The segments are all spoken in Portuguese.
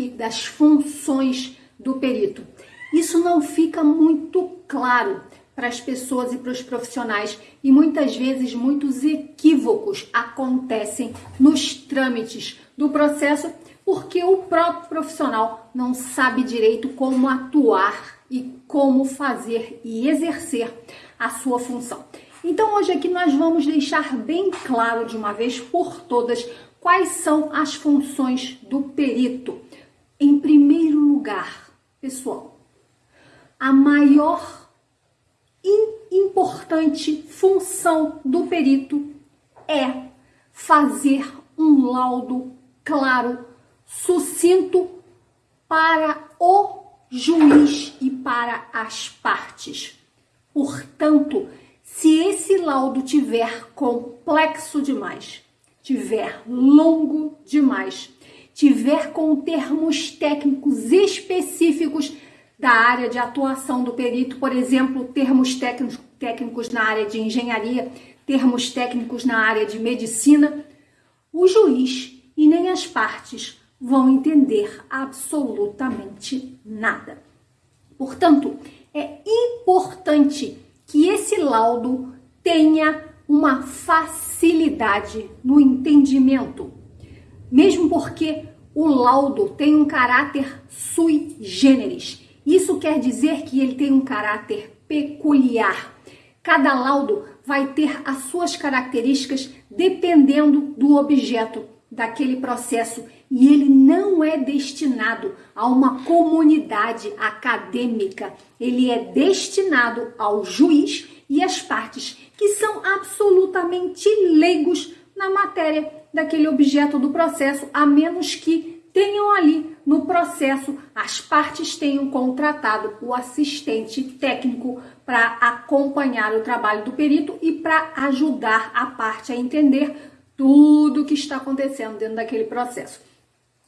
aqui das funções do perito. Isso não fica muito claro para as pessoas e para os profissionais e muitas vezes muitos equívocos acontecem nos trâmites do processo porque o próprio profissional não sabe direito como atuar e como fazer e exercer a sua função. Então hoje aqui nós vamos deixar bem claro de uma vez por todas quais são as funções do perito. Em primeiro lugar, pessoal, a maior importante função do perito é fazer um laudo claro, sucinto para o juiz e para as partes. Portanto, se esse laudo tiver complexo demais, tiver longo demais, tiver com termos técnicos específicos da área de atuação do perito, por exemplo, termos técnicos, na área de engenharia, termos técnicos na área de medicina, o juiz e nem as partes vão entender absolutamente nada. Portanto, é importante que esse laudo tenha uma facilidade no entendimento, mesmo porque o laudo tem um caráter sui generis. Isso quer dizer que ele tem um caráter peculiar. Cada laudo vai ter as suas características dependendo do objeto daquele processo e ele não é destinado a uma comunidade acadêmica, ele é destinado ao juiz e às partes que são absolutamente leigos na matéria daquele objeto do processo, a menos que tenham ali no processo as partes tenham contratado o assistente técnico para acompanhar o trabalho do perito e para ajudar a parte a entender tudo o que está acontecendo dentro daquele processo.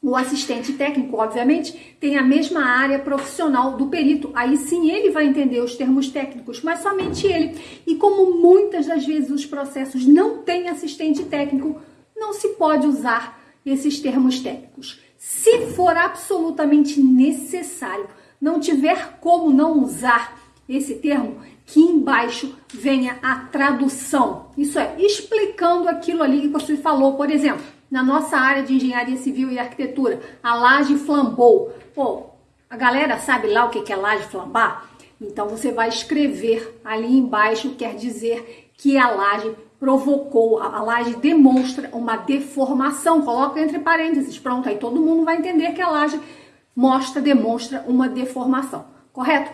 O assistente técnico, obviamente, tem a mesma área profissional do perito. Aí sim ele vai entender os termos técnicos, mas somente ele. E como muitas das vezes os processos não têm assistente técnico, não se pode usar esses termos técnicos. Se for absolutamente necessário, não tiver como não usar esse termo, que embaixo venha a tradução. Isso é, explicando aquilo ali que você falou. Por exemplo, na nossa área de engenharia civil e arquitetura, a laje flambou. Pô, a galera sabe lá o que é laje flambar? Então você vai escrever ali embaixo, quer dizer que a laje provocou, a laje demonstra uma deformação. Coloca entre parênteses, pronto, aí todo mundo vai entender que a laje mostra, demonstra uma deformação, correto?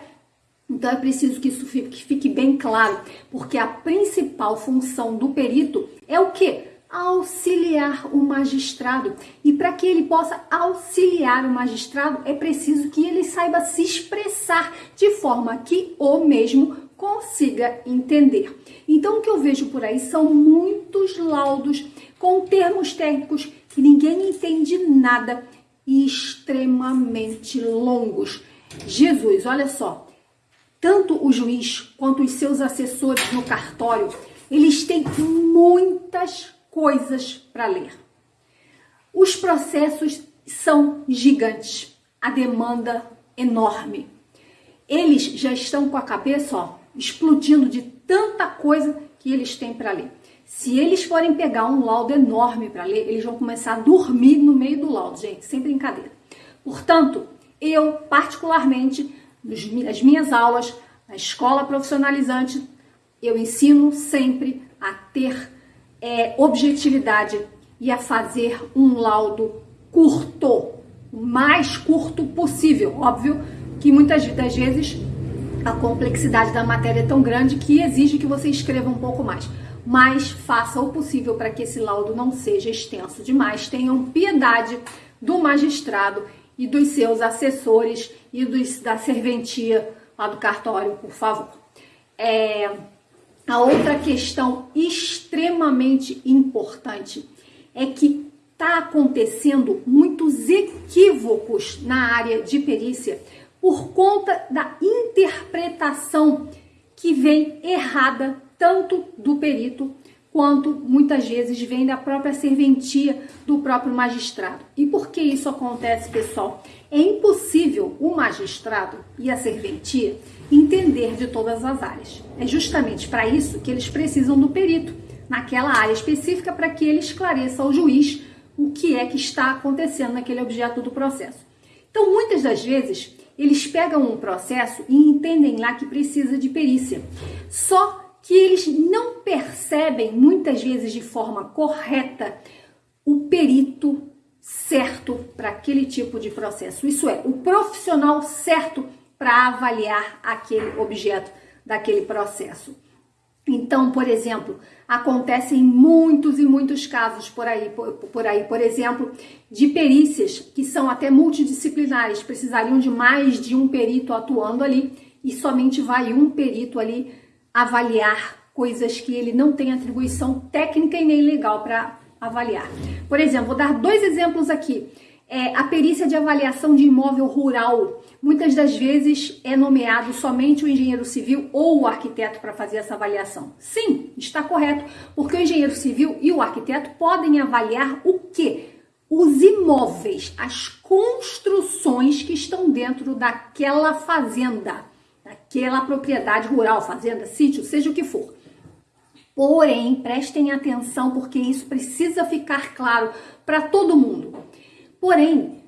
Então é preciso que isso fique, que fique bem claro, porque a principal função do perito é o quê? auxiliar o magistrado. E para que ele possa auxiliar o magistrado, é preciso que ele saiba se expressar de forma que o mesmo consiga entender. Então, o que eu vejo por aí são muitos laudos com termos técnicos que ninguém entende nada e extremamente longos. Jesus, olha só, tanto o juiz quanto os seus assessores no cartório, eles têm muitas coisas para ler. Os processos são gigantes, a demanda enorme. Eles já estão com a cabeça ó, explodindo de tanta coisa que eles têm para ler. Se eles forem pegar um laudo enorme para ler, eles vão começar a dormir no meio do laudo, gente, sem brincadeira. Portanto, eu, particularmente, nas minhas aulas, na escola profissionalizante, eu ensino sempre a ter é, objetividade e a fazer um laudo curto, o mais curto possível. Óbvio que muitas das vezes a complexidade da matéria é tão grande que exige que você escreva um pouco mais. Mas faça o possível para que esse laudo não seja extenso demais. Tenham piedade do magistrado e dos seus assessores e dos, da serventia lá do cartório, por favor. É, a outra questão extremamente importante é que está acontecendo muitos equívocos na área de perícia por conta da interpretação que vem errada tanto do perito quanto muitas vezes vem da própria serventia do próprio magistrado. E por que isso acontece, pessoal? É impossível o magistrado e a serventia entender de todas as áreas. É justamente para isso que eles precisam do perito naquela área específica para que ele esclareça ao juiz o que é que está acontecendo naquele objeto do processo. Então, muitas das vezes, eles pegam um processo e entendem lá que precisa de perícia. Só que eles não percebem, muitas vezes de forma correta, o perito certo para aquele tipo de processo. Isso é, o profissional certo para avaliar aquele objeto daquele processo. Então, por exemplo, acontecem muitos e muitos casos por aí, por, por, aí, por exemplo, de perícias que são até multidisciplinares, precisariam de mais de um perito atuando ali e somente vai um perito ali avaliar coisas que ele não tem atribuição técnica e nem legal para avaliar. Por exemplo, vou dar dois exemplos aqui. É, a perícia de avaliação de imóvel rural. Muitas das vezes é nomeado somente o engenheiro civil ou o arquiteto para fazer essa avaliação. Sim, está correto, porque o engenheiro civil e o arquiteto podem avaliar o que? Os imóveis, as construções que estão dentro daquela fazenda, daquela propriedade rural, fazenda, sítio, seja o que for. Porém, prestem atenção porque isso precisa ficar claro para todo mundo. Porém,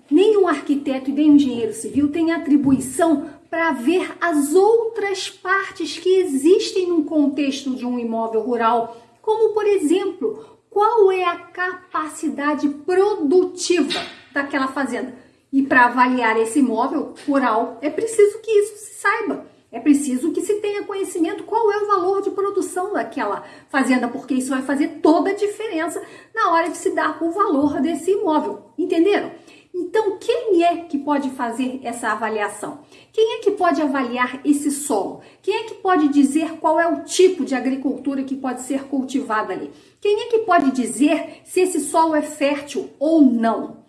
o arquiteto e nem o engenheiro civil têm atribuição para ver as outras partes que existem no contexto de um imóvel rural, como por exemplo, qual é a capacidade produtiva daquela fazenda. E para avaliar esse imóvel rural, é preciso que isso se saiba. É preciso que se tenha conhecimento qual é o valor de produção daquela fazenda, porque isso vai fazer toda a diferença na hora de se dar o valor desse imóvel. Entenderam? Então, quem é que pode fazer essa avaliação? Quem é que pode avaliar esse solo? Quem é que pode dizer qual é o tipo de agricultura que pode ser cultivada ali? Quem é que pode dizer se esse solo é fértil ou não?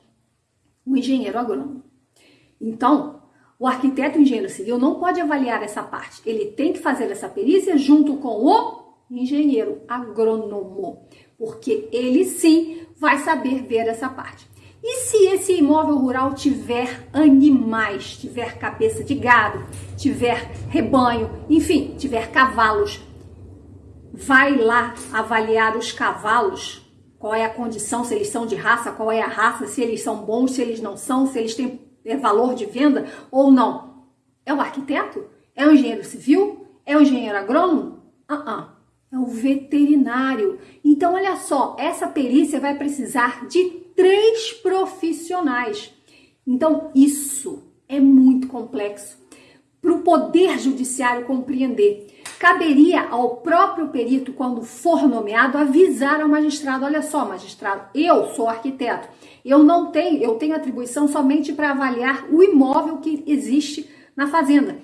O engenheiro agrônomo. Então, o arquiteto engenheiro civil não pode avaliar essa parte. Ele tem que fazer essa perícia junto com o engenheiro agrônomo, porque ele sim vai saber ver essa parte. E se esse imóvel rural tiver animais, tiver cabeça de gado, tiver rebanho, enfim, tiver cavalos, vai lá avaliar os cavalos, qual é a condição, se eles são de raça, qual é a raça, se eles são bons, se eles não são, se eles têm é valor de venda ou não? É o arquiteto? É o engenheiro civil? É o engenheiro agrônomo? Uh -uh. É o veterinário. Então, olha só, essa perícia vai precisar de três profissionais. Então, isso é muito complexo para o Poder Judiciário compreender. Caberia ao próprio perito, quando for nomeado, avisar ao magistrado: olha só, magistrado, eu sou arquiteto, eu não tenho, eu tenho atribuição somente para avaliar o imóvel que existe na fazenda.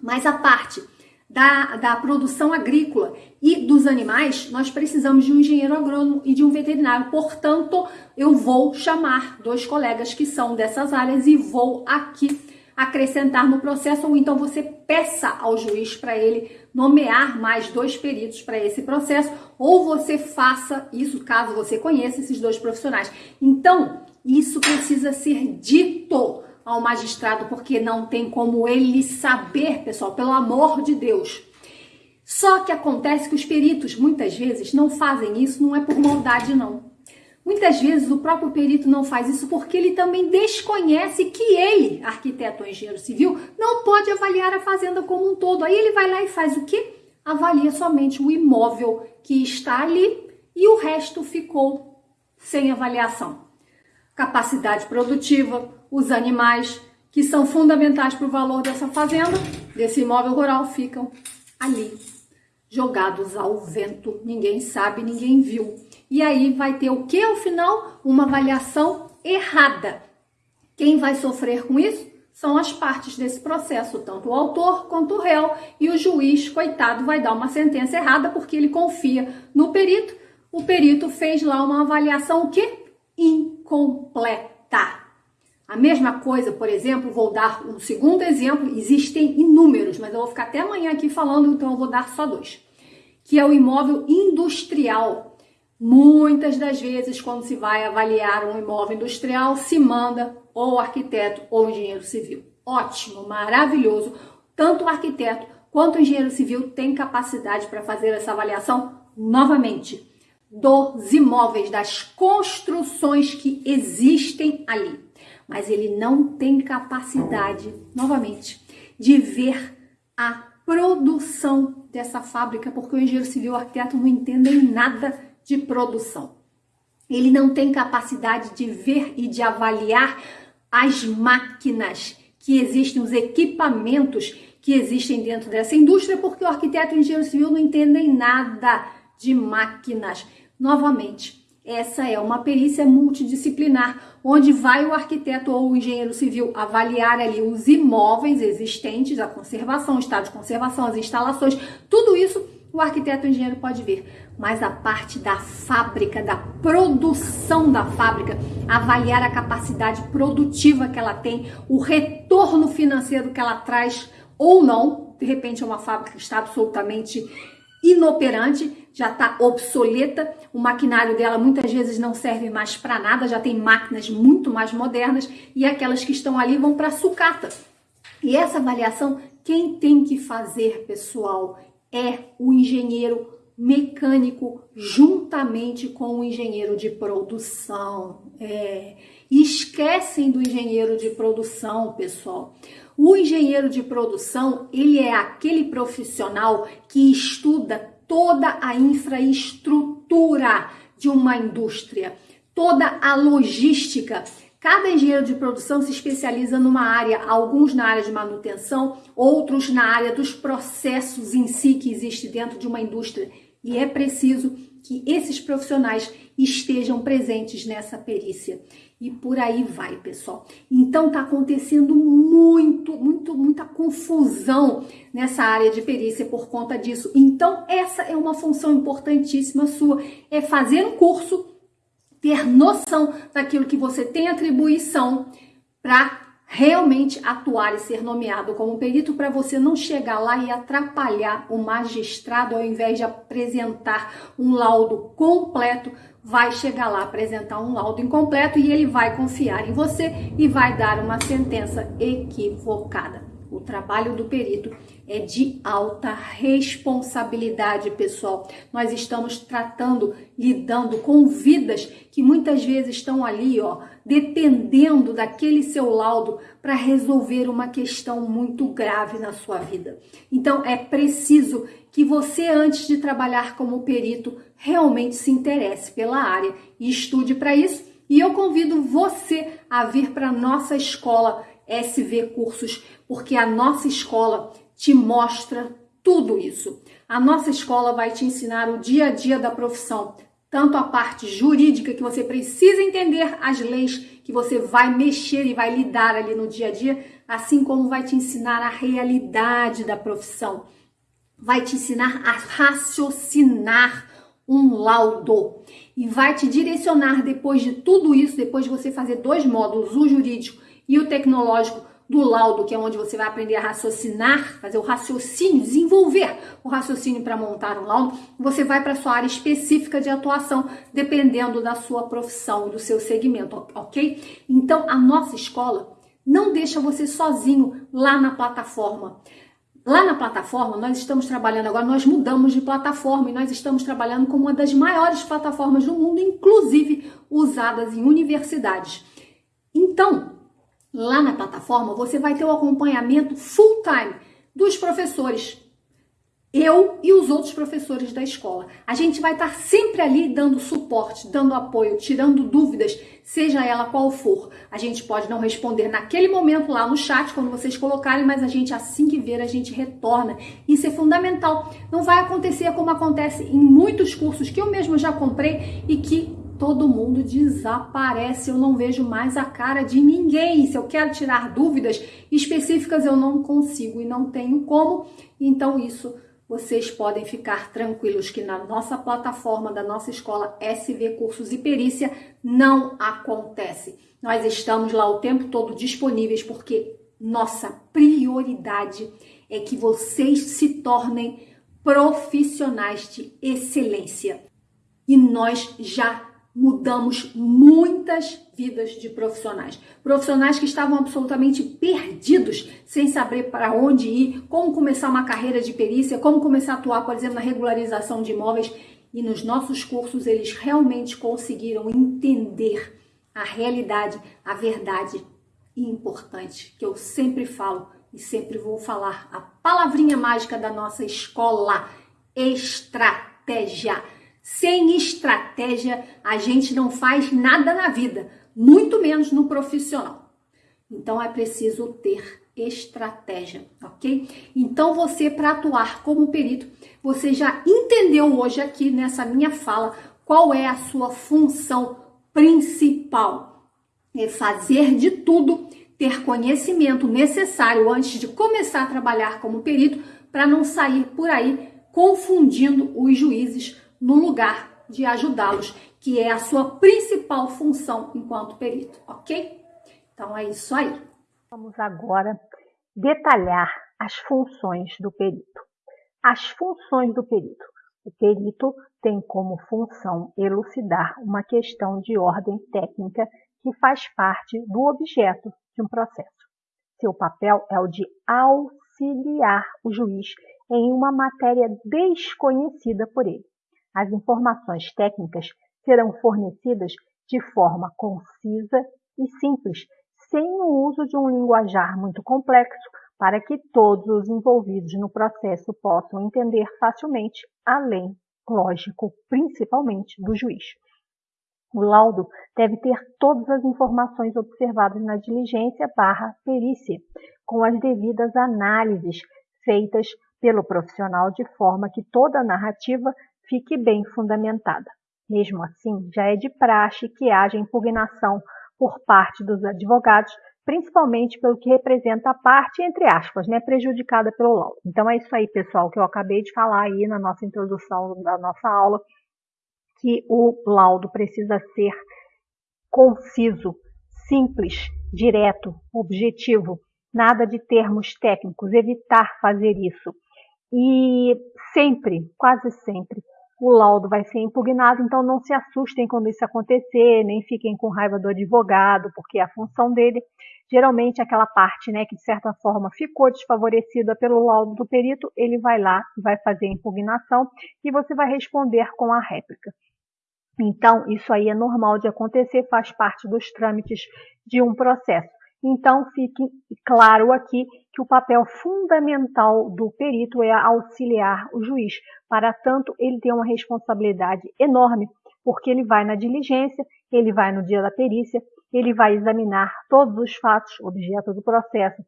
Mas a parte da, da produção agrícola e dos animais, nós precisamos de um engenheiro agrônomo e de um veterinário. Portanto, eu vou chamar dois colegas que são dessas áreas e vou aqui acrescentar no processo, ou então você peça ao juiz para ele nomear mais dois peritos para esse processo, ou você faça isso caso você conheça esses dois profissionais. Então, isso precisa ser dito ao magistrado, porque não tem como ele saber, pessoal, pelo amor de Deus. Só que acontece que os peritos muitas vezes não fazem isso, não é por maldade, não. Muitas vezes o próprio perito não faz isso porque ele também desconhece que ele, arquiteto ou engenheiro civil, não pode avaliar a fazenda como um todo. Aí ele vai lá e faz o quê? Avalia somente o imóvel que está ali e o resto ficou sem avaliação. Capacidade produtiva, os animais que são fundamentais para o valor dessa fazenda, desse imóvel rural, ficam ali, jogados ao vento. Ninguém sabe, ninguém viu. E aí vai ter o que ao final? Uma avaliação errada. Quem vai sofrer com isso? São as partes desse processo, tanto o autor quanto o réu, e o juiz, coitado, vai dar uma sentença errada porque ele confia no perito. O perito fez lá uma avaliação o quê? Incompleta. A mesma coisa, por exemplo, vou dar um segundo exemplo, existem inúmeros, mas eu vou ficar até amanhã aqui falando, então eu vou dar só dois que é o imóvel industrial. Muitas das vezes, quando se vai avaliar um imóvel industrial, se manda ou arquiteto ou engenheiro civil. Ótimo, maravilhoso. Tanto o arquiteto quanto o engenheiro civil tem capacidade para fazer essa avaliação novamente dos imóveis, das construções que existem ali. Mas ele não tem capacidade, novamente, de ver a produção dessa fábrica, porque o engenheiro civil e o arquiteto não entendem nada de produção. Ele não tem capacidade de ver e de avaliar as máquinas que existem, os equipamentos que existem dentro dessa indústria, porque o arquiteto e o engenheiro civil não entendem nada de máquinas. Novamente, essa é uma perícia multidisciplinar, onde vai o arquiteto ou o engenheiro civil avaliar ali os imóveis existentes, a conservação, o estado de conservação, as instalações, tudo isso o arquiteto e o engenheiro pode ver. Mas a parte da fábrica, da produção da fábrica, avaliar a capacidade produtiva que ela tem, o retorno financeiro que ela traz ou não, de repente é uma fábrica que está absolutamente inoperante, já está obsoleta, o maquinário dela muitas vezes não serve mais para nada, já tem máquinas muito mais modernas e aquelas que estão ali vão para sucata. E essa avaliação, quem tem que fazer, pessoal, é o engenheiro mecânico juntamente com o engenheiro de produção. É, esquecem do engenheiro de produção, pessoal. O engenheiro de produção, ele é aquele profissional que estuda toda a infraestrutura de uma indústria, toda a logística. Cada engenheiro de produção se especializa numa área, alguns na área de manutenção, outros na área dos processos em si que existe dentro de uma indústria. E é preciso que esses profissionais estejam presentes nessa perícia. E por aí vai, pessoal. Então tá acontecendo muito, muito, muita confusão nessa área de perícia por conta disso. Então essa é uma função importantíssima sua, é fazer um curso, ter noção daquilo que você tem atribuição para realmente atuar e ser nomeado como perito para você não chegar lá e atrapalhar o magistrado ao invés de apresentar um laudo completo, vai chegar lá apresentar um laudo incompleto e ele vai confiar em você e vai dar uma sentença equivocada. O trabalho do perito é de alta responsabilidade, pessoal. Nós estamos tratando, lidando com vidas que muitas vezes estão ali, ó, dependendo daquele seu laudo para resolver uma questão muito grave na sua vida. Então é preciso que você, antes de trabalhar como perito, realmente se interesse pela área e estude para isso. E eu convido você a vir para nossa escola SV Cursos, porque a nossa escola te mostra tudo isso. A nossa escola vai te ensinar o dia a dia da profissão, tanto a parte jurídica que você precisa entender as leis que você vai mexer e vai lidar ali no dia a dia, assim como vai te ensinar a realidade da profissão. Vai te ensinar a raciocinar um laudo e vai te direcionar depois de tudo isso, depois de você fazer dois módulos, o jurídico e o tecnológico do laudo, que é onde você vai aprender a raciocinar, fazer o raciocínio, desenvolver o raciocínio para montar um laudo, você vai para sua área específica de atuação, dependendo da sua profissão e do seu segmento, ok? Então, a nossa escola não deixa você sozinho lá na plataforma. Lá na plataforma, nós estamos trabalhando agora, nós mudamos de plataforma e nós estamos trabalhando com uma das maiores plataformas do mundo, inclusive usadas em universidades. Então, Lá na plataforma você vai ter o acompanhamento full time dos professores. Eu e os outros professores da escola. A gente vai estar sempre ali dando suporte, dando apoio, tirando dúvidas, seja ela qual for. A gente pode não responder naquele momento lá no chat, quando vocês colocarem, mas a gente, assim que ver, a gente retorna. Isso é fundamental. Não vai acontecer como acontece em muitos cursos que eu mesmo já comprei e que todo mundo desaparece, eu não vejo mais a cara de ninguém. Se eu quero tirar dúvidas específicas, eu não consigo e não tenho como. Então, isso vocês podem ficar tranquilos que na nossa plataforma da nossa escola SV Cursos e Perícia não acontece. Nós estamos lá o tempo todo disponíveis porque nossa prioridade é que vocês se tornem profissionais de excelência. E nós já mudamos muitas vidas de profissionais. Profissionais que estavam absolutamente perdidos, sem saber para onde ir, como começar uma carreira de perícia, como começar a atuar, por exemplo, na regularização de imóveis. E nos nossos cursos eles realmente conseguiram entender a realidade, a verdade e importante que eu sempre falo e sempre vou falar a palavrinha mágica da nossa escola: estratégia. Sem estratégia, a gente não faz nada na vida, muito menos no profissional. Então é preciso ter estratégia, ok? Então você, para atuar como perito, você já entendeu hoje aqui nessa minha fala qual é a sua função principal. É fazer de tudo, ter conhecimento necessário antes de começar a trabalhar como perito, para não sair por aí confundindo os juízes no lugar de ajudá-los, que é a sua principal função enquanto perito, ok? Então é isso aí. Vamos agora detalhar as funções do perito. As funções do perito. O perito tem como função elucidar uma questão de ordem técnica que faz parte do objeto de um processo. Seu papel é o de auxiliar o juiz em uma matéria desconhecida por ele. As informações técnicas serão fornecidas de forma concisa e simples, sem o uso de um linguajar muito complexo, para que todos os envolvidos no processo possam entender facilmente, além, lógico, principalmente do juiz. O laudo deve ter todas as informações observadas na diligência barra perícia, com as devidas análises feitas pelo profissional de forma que toda a narrativa fique bem fundamentada. Mesmo assim, já é de praxe que haja impugnação por parte dos advogados, principalmente pelo que representa a parte, entre aspas, né, prejudicada pelo laudo. Então é isso aí, pessoal, que eu acabei de falar aí na nossa introdução da nossa aula, que o laudo precisa ser conciso, simples, direto, objetivo, nada de termos técnicos, evitar fazer isso. E sempre, quase sempre, o laudo vai ser impugnado, então não se assustem quando isso acontecer, nem fiquem com raiva do advogado, porque a função dele, geralmente aquela parte, né, que de certa forma ficou desfavorecida pelo laudo do perito, ele vai lá, vai fazer a impugnação e você vai responder com a réplica. Então, isso aí é normal de acontecer, faz parte dos trâmites de um processo. Então, fique claro aqui que o papel fundamental do perito é auxiliar o juiz. Para tanto, ele tem uma responsabilidade enorme, porque ele vai na diligência, ele vai no dia da perícia, ele vai examinar todos os fatos, objeto do processo,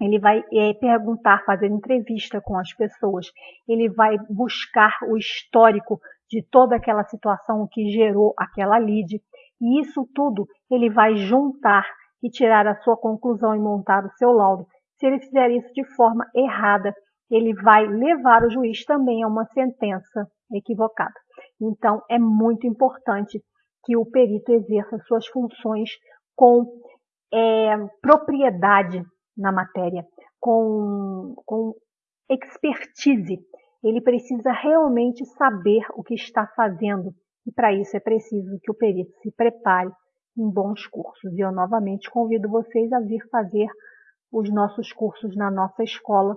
ele vai é, perguntar, fazer entrevista com as pessoas, ele vai buscar o histórico de toda aquela situação que gerou aquela lide, e isso tudo ele vai juntar e tirar a sua conclusão e montar o seu laudo. Se ele fizer isso de forma errada, ele vai levar o juiz também a uma sentença equivocada. Então, é muito importante que o perito exerça suas funções com é, propriedade na matéria, com, com expertise. Ele precisa realmente saber o que está fazendo e para isso é preciso que o perito se prepare em bons cursos. E eu novamente convido vocês a vir fazer os nossos cursos na nossa escola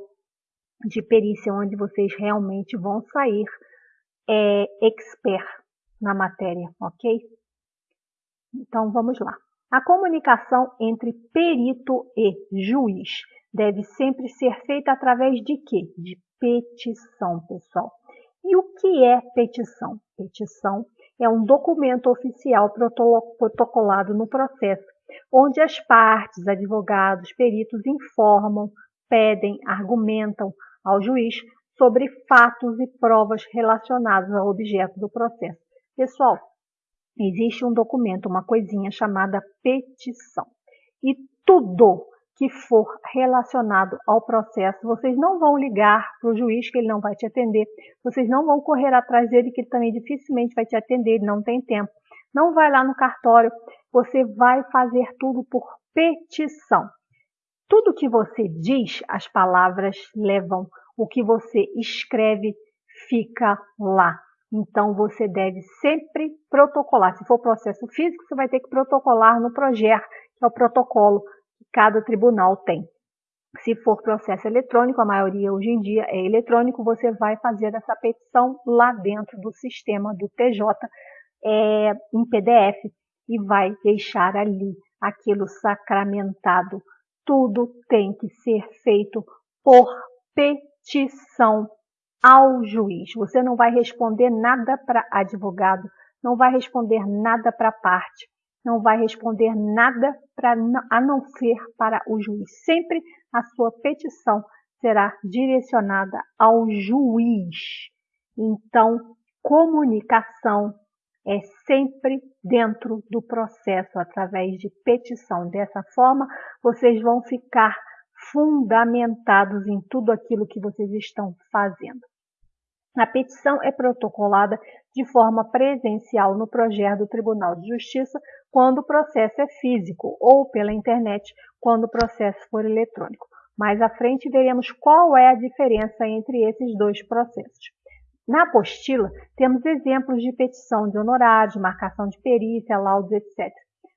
de perícia, onde vocês realmente vão sair é, expert na matéria, ok? Então vamos lá. A comunicação entre perito e juiz deve sempre ser feita através de quê? De petição, pessoal. E o que é petição? Petição é um documento oficial protocolado no processo, onde as partes, advogados, peritos informam, pedem, argumentam ao juiz sobre fatos e provas relacionados ao objeto do processo. Pessoal, existe um documento, uma coisinha chamada petição. E tudo que for relacionado ao processo, vocês não vão ligar para o juiz que ele não vai te atender, vocês não vão correr atrás dele que ele também dificilmente vai te atender, ele não tem tempo. Não vai lá no cartório, você vai fazer tudo por petição. Tudo que você diz, as palavras levam O que você escreve fica lá. Então, você deve sempre protocolar. Se for processo físico, você vai ter que protocolar no PROGER, que é o protocolo cada tribunal tem. Se for processo eletrônico, a maioria hoje em dia é eletrônico, você vai fazer essa petição lá dentro do sistema do TJ é, em PDF e vai deixar ali aquilo sacramentado. Tudo tem que ser feito por petição ao juiz. Você não vai responder nada para advogado, não vai responder nada para parte, não vai responder nada para a não ser para o juiz. Sempre a sua petição será direcionada ao juiz. Então, comunicação é sempre dentro do processo, através de petição. Dessa forma, vocês vão ficar fundamentados em tudo aquilo que vocês estão fazendo. A petição é protocolada de forma presencial no projeto do Tribunal de Justiça quando o processo é físico ou pela internet quando o processo for eletrônico. Mais à frente veremos qual é a diferença entre esses dois processos. Na apostila, temos exemplos de petição de honorários, marcação de perícia, laudos, etc.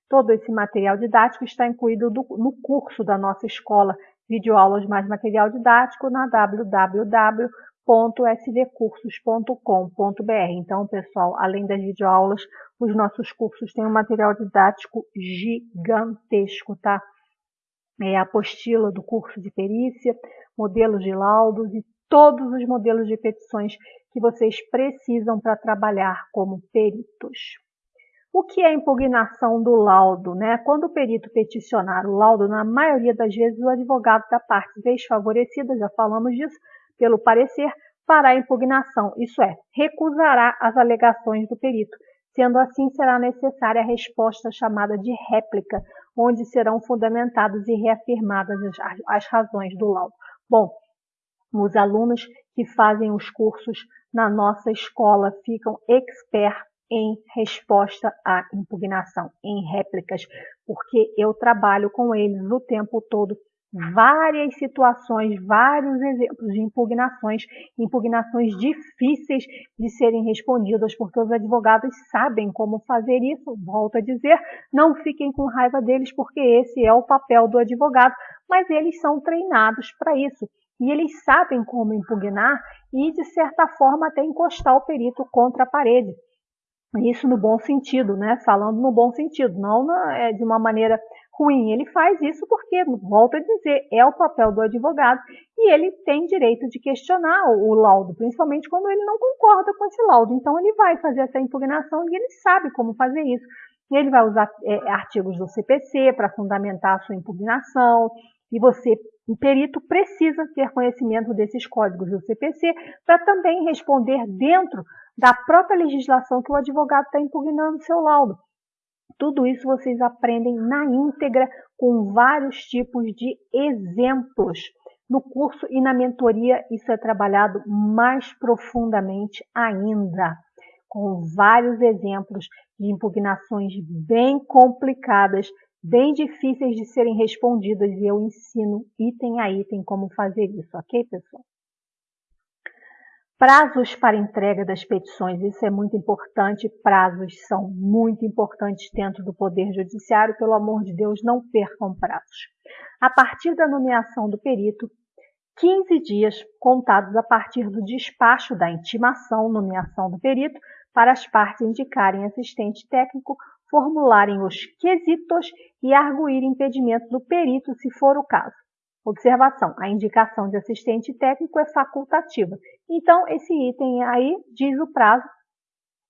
Todo esse material didático está incluído no curso da nossa escola Videoaulas mais Material Didático na www www.svcursos.com.br. Então, pessoal, além das videoaulas, os nossos cursos têm um material didático gigantesco, tá? É a apostila do curso de perícia, modelos de laudos e todos os modelos de petições que vocês precisam para trabalhar como peritos. O que é impugnação do laudo? Né? Quando o perito peticionar o laudo, na maioria das vezes o advogado da parte desfavorecida, já falamos disso, pelo parecer, fará impugnação, isso é, recusará as alegações do perito. Sendo assim, será necessária a resposta chamada de réplica, onde serão fundamentadas e reafirmadas as, as razões do laudo. Bom, os alunos que fazem os cursos na nossa escola ficam expert em resposta à impugnação, em réplicas, porque eu trabalho com eles o tempo todo várias situações, vários exemplos de impugnações, impugnações difíceis de serem respondidas, porque os advogados sabem como fazer isso. Volto a dizer, não fiquem com raiva deles, porque esse é o papel do advogado, mas eles são treinados para isso. E eles sabem como impugnar e, de certa forma, até encostar o perito contra a parede. Isso no bom sentido, né? Falando no bom sentido, não na, é, de uma maneira ruim. Ele faz isso porque, volto a dizer, é o papel do advogado e ele tem direito de questionar o laudo, principalmente quando ele não concorda com esse laudo. Então, ele vai fazer essa impugnação e ele sabe como fazer isso. Ele vai usar é, artigos do CPC para fundamentar a sua impugnação e você, o perito, precisa ter conhecimento desses códigos do CPC para também responder dentro da própria legislação que o advogado está impugnando seu laudo. Tudo isso vocês aprendem na íntegra com vários tipos de exemplos. No curso e na mentoria isso é trabalhado mais profundamente ainda, com vários exemplos de impugnações bem complicadas, bem difíceis de serem respondidas e eu ensino item a item como fazer isso, ok, pessoal? Prazos para entrega das petições, isso é muito importante. Prazos são muito importantes dentro do Poder Judiciário. Pelo amor de Deus, não percam prazos. A partir da nomeação do perito, 15 dias contados a partir do despacho da intimação, nomeação do perito, para as partes indicarem assistente técnico, formularem os quesitos e arguir impedimento do perito, se for o caso. Observação: a indicação de assistente técnico é facultativa. Então, esse item aí diz o prazo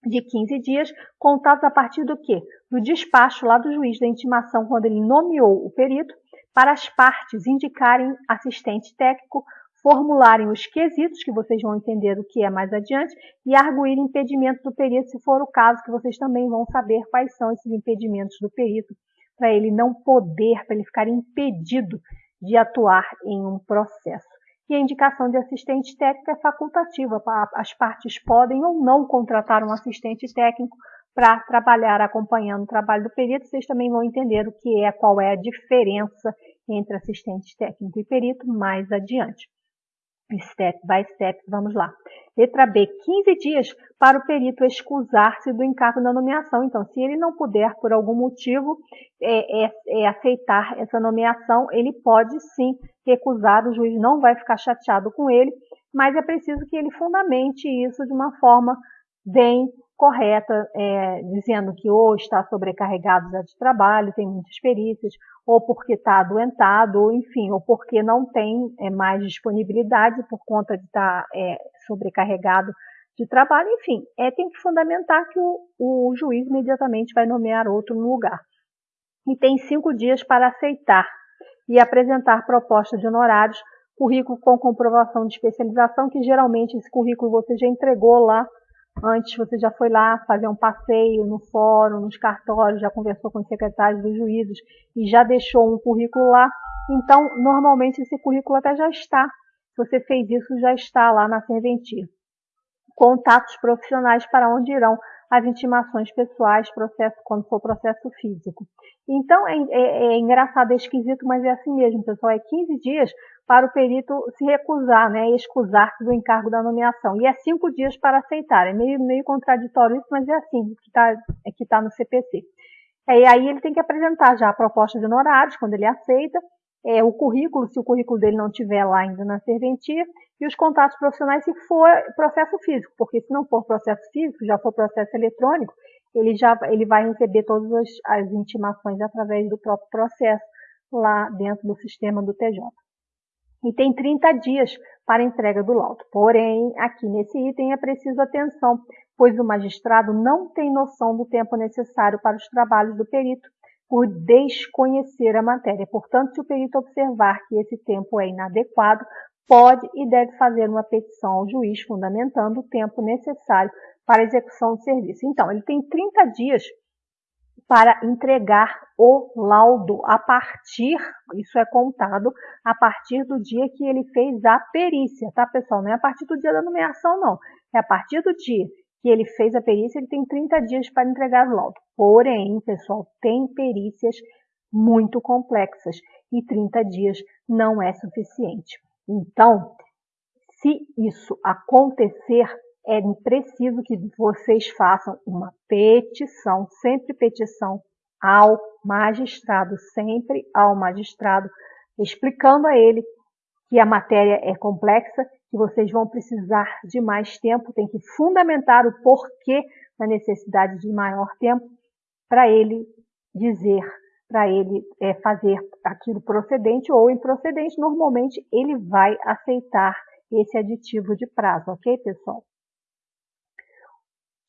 de 15 dias, contados a partir do quê? Do despacho lá do juiz da intimação, quando ele nomeou o perito, para as partes indicarem assistente técnico, formularem os quesitos, que vocês vão entender o que é mais adiante, e arguir impedimento do perito, se for o caso, que vocês também vão saber quais são esses impedimentos do perito, para ele não poder, para ele ficar impedido de atuar em um processo. E a indicação de assistente técnico é facultativa. As partes podem ou não contratar um assistente técnico para trabalhar acompanhando o trabalho do perito. Vocês também vão entender o que é, qual é a diferença entre assistente técnico e perito mais adiante. Step by step, vamos lá. Letra B, 15 dias para o perito excusar-se do encargo da nomeação. Então, se ele não puder, por algum motivo, é, é, é aceitar essa nomeação, ele pode sim recusar, o juiz não vai ficar chateado com ele, mas é preciso que ele fundamente isso de uma forma bem correta, é, dizendo que ou está sobrecarregado já de trabalho, tem muitas perícias, ou porque está adoentado, ou enfim, ou porque não tem é, mais disponibilidade por conta de estar tá, é, sobrecarregado de trabalho, enfim, é, tem que fundamentar que o, o juiz imediatamente vai nomear outro no lugar. E tem cinco dias para aceitar e apresentar proposta de honorários, currículo com comprovação de especialização, que geralmente esse currículo você já entregou lá Antes você já foi lá fazer um passeio no fórum, nos cartórios, já conversou com os secretários dos juízes e já deixou um currículo lá. Então, normalmente esse currículo até já está. Se você fez isso, já está lá na serventia. Contatos profissionais para onde irão as intimações pessoais, processo quando for processo físico. Então, é, é, é engraçado, é esquisito, mas é assim mesmo, pessoal. É 15 dias para o perito se recusar, né, excusar-se do encargo da nomeação. E é cinco dias para aceitar. É meio, meio contraditório isso, mas é assim que está é que tá no CPC. É, e aí ele tem que apresentar já a proposta de honorários, quando ele aceita, é, o currículo, se o currículo dele não tiver lá ainda na serventia, e os contatos profissionais se for processo físico, porque se não for processo físico, já for processo eletrônico, ele já ele vai receber todas as, as intimações através do próprio processo lá dentro do sistema do TJ e tem 30 dias para entrega do laudo. Porém, aqui nesse item é preciso atenção, pois o magistrado não tem noção do tempo necessário para os trabalhos do perito por desconhecer a matéria. Portanto, se o perito observar que esse tempo é inadequado, pode e deve fazer uma petição ao juiz fundamentando o tempo necessário para a execução do serviço. Então, ele tem 30 dias para entregar o laudo a partir, isso é contado a partir do dia que ele fez a perícia, tá pessoal? Não é a partir do dia da nomeação, não. É a partir do dia que ele fez a perícia, ele tem 30 dias para entregar o laudo. Porém, pessoal, tem perícias muito complexas e 30 dias não é suficiente. Então, se isso acontecer, é preciso que vocês façam uma petição, sempre petição ao magistrado, sempre ao magistrado, explicando a ele que a matéria é complexa, que vocês vão precisar de mais tempo, tem que fundamentar o porquê da necessidade de maior tempo para ele dizer, para ele é, fazer aquilo procedente ou improcedente. Normalmente ele vai aceitar esse aditivo de prazo, ok, pessoal?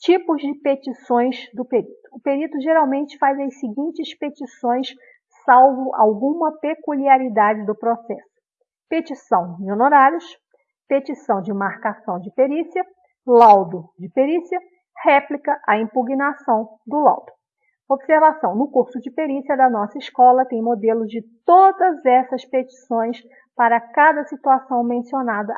Tipos de petições do perito. O perito geralmente faz as seguintes petições, salvo alguma peculiaridade do processo. Petição de honorários, petição de marcação de perícia, laudo de perícia, réplica à impugnação do laudo. Observação: no curso de perícia da nossa escola tem modelos de todas essas petições para cada situação mencionada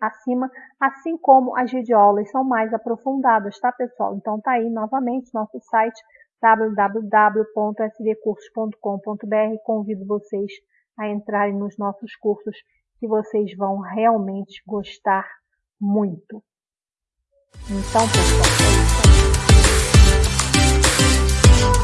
acima, assim como as videoaulas são mais aprofundadas, tá pessoal? Então tá aí novamente nosso site www.sdcursos.com.br. Convido vocês a entrarem nos nossos cursos que vocês vão realmente gostar muito. Então, pessoal, é.